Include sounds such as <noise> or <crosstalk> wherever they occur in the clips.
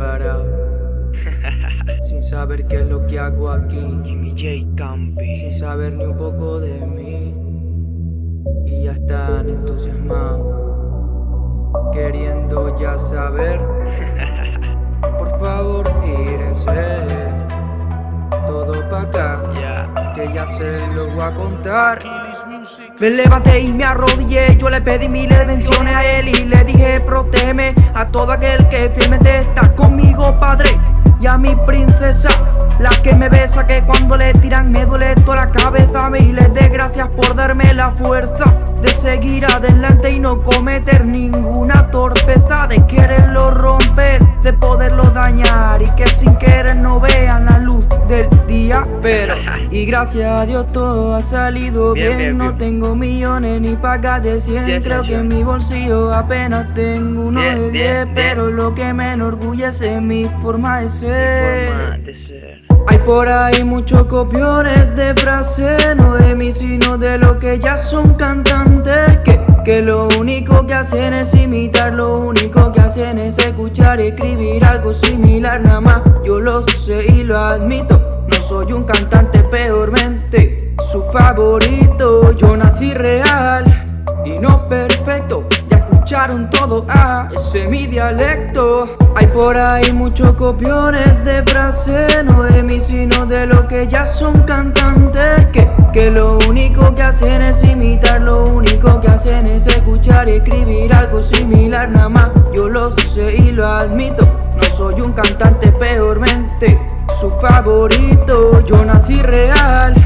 <laughs> Sin saber qué es lo que hago aquí. Jimmy J. Campi. Sin saber ni un poco de mí. Y ya están entusiasmados. Queriendo ya saber. <laughs> Por favor, írense. Todo pa' acá. Que ya se lo voy a contar Me levanté y me arrodillé, yo le pedí miles de bendiciones a él y le dije protégeme a todo aquel que fielmente está conmigo, padre. Y a mi princesa, la que me besa, que cuando le tiran me duele toda la cabeza. Y les dé gracias por darme la fuerza de seguir adelante y no cometer ninguna torpeza, de quererlo romper, de poderlo dañar Pero, <laughs> y gracias a Dios todo ha salido Bien, bien, bien, no bien. tengo millones ni pagas de 100 Cien, Creo que en mi bolsillo apenas tengo uno de bien, 10 bien. Pero lo que me enorgullece es mi forma de ser Forma de ser. hay por ahí muchos copiones de frases, no de mí sino de lo que ya son cantantes que, que lo único que hacen es imitar, lo único que hacen es escuchar y escribir algo similar nada más Yo lo sé y lo admito, soy un cantante peormente Su favorito, yo nací real. Y no perfecto Ya escucharon todo, ah, ese es mi dialecto. Hay por ahí muchos copiones de frases No de mí sino de lo que ya son cantantes. Que, que lo único que hacen es imitar Lo único que hacen es escuchar y escribir algo similar. Nada más Yo lo sé y lo admito No soy un cantante peormente Su favorito, yo nací real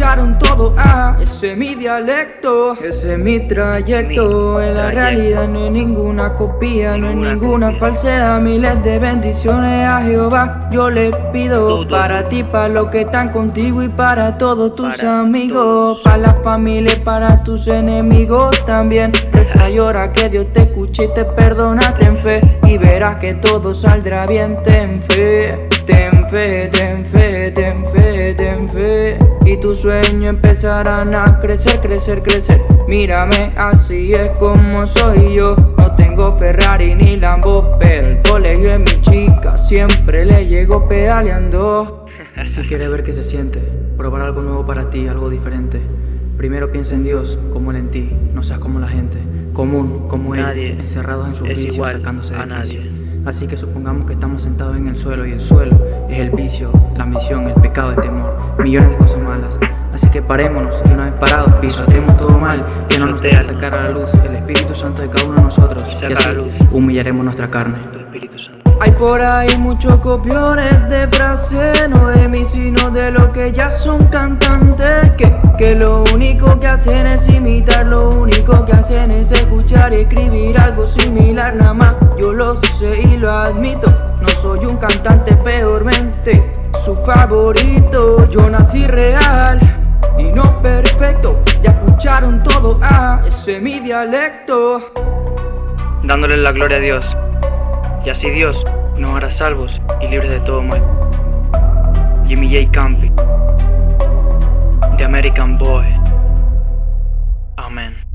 escucharon todo, ah, ese es mi dialecto Ese es mi trayecto. Mi En la trayecto. realidad no hay ninguna copia No hay Ninguna falsedad. Miles de bendiciones a Jehová Yo le pido para ti, para los que están contigo Y para todos tus Para amigos todos. Para la familia y para tus enemigos también. Reza y ora que Dios te escuche y te perdona Ten fe y verás que todo saldrá bien Ten fe Ten fe, ten fe, ten fe, ten fe. Y tus sueños empezarán a crecer, crecer, crecer. Mírame, así es como soy yo. No tengo Ferrari ni Lambo Pero el colegio es mi chica Siempre le llego pedaleando. <laughs> Si quieres ver qué se siente, probar algo nuevo para ti, algo diferente. Primero piensa en Dios, como Él en ti, no seas como la gente, común, como Nadie Él, encerrados en sus vicios, sacándose de a nadie. Así que supongamos que estamos sentados en el suelo y el suelo es el vicio, la ambición, el pecado, el temor, millones de cosas malas. Así que parémonos y una vez parados, pisotemos todo mal, que no nos deja sacar a la luz el Espíritu Santo de cada uno de nosotros. Y así humillaremos nuestra carne. Tu Espíritu Santo. Hay por ahí muchos copiones de frases, no de mí sino de lo que ya son cantantes que, que lo único que hacen es imitar, lo único que hacen es escuchar y escribir algo similar nada más Yo lo sé y lo admito, no soy un cantante peormente Su favorito, yo nací real y no perfecto Ya escucharon todo, ah, ese es mi dialecto Dándole la gloria a Dios. Y así Dios nos hará salvos y libres de todo mal. Jimmy J. Campi. The American Boy. Amén.